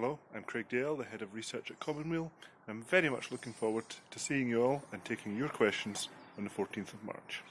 Hello, I'm Craig Dale, the Head of Research at Commonweal. I'm very much looking forward to seeing you all and taking your questions on the 14th of March.